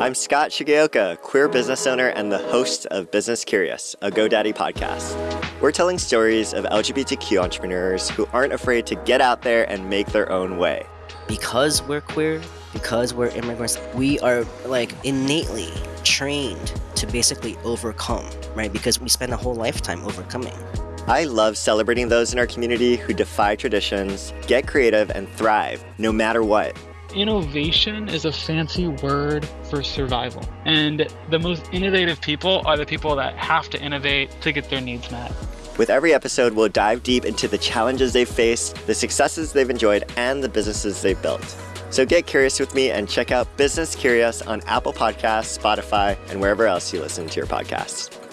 I'm Scott Shigeoka, queer business owner and the host of Business Curious, a GoDaddy podcast. We're telling stories of LGBTQ entrepreneurs who aren't afraid to get out there and make their own way. Because we're queer, because we're immigrants, we are like innately trained to basically overcome, right? Because we spend a whole lifetime overcoming. I love celebrating those in our community who defy traditions, get creative, and thrive no matter what. Innovation is a fancy word for survival. And the most innovative people are the people that have to innovate to get their needs met. With every episode, we'll dive deep into the challenges they've faced, the successes they've enjoyed, and the businesses they've built. So get curious with me and check out Business Curious on Apple Podcasts, Spotify, and wherever else you listen to your podcasts.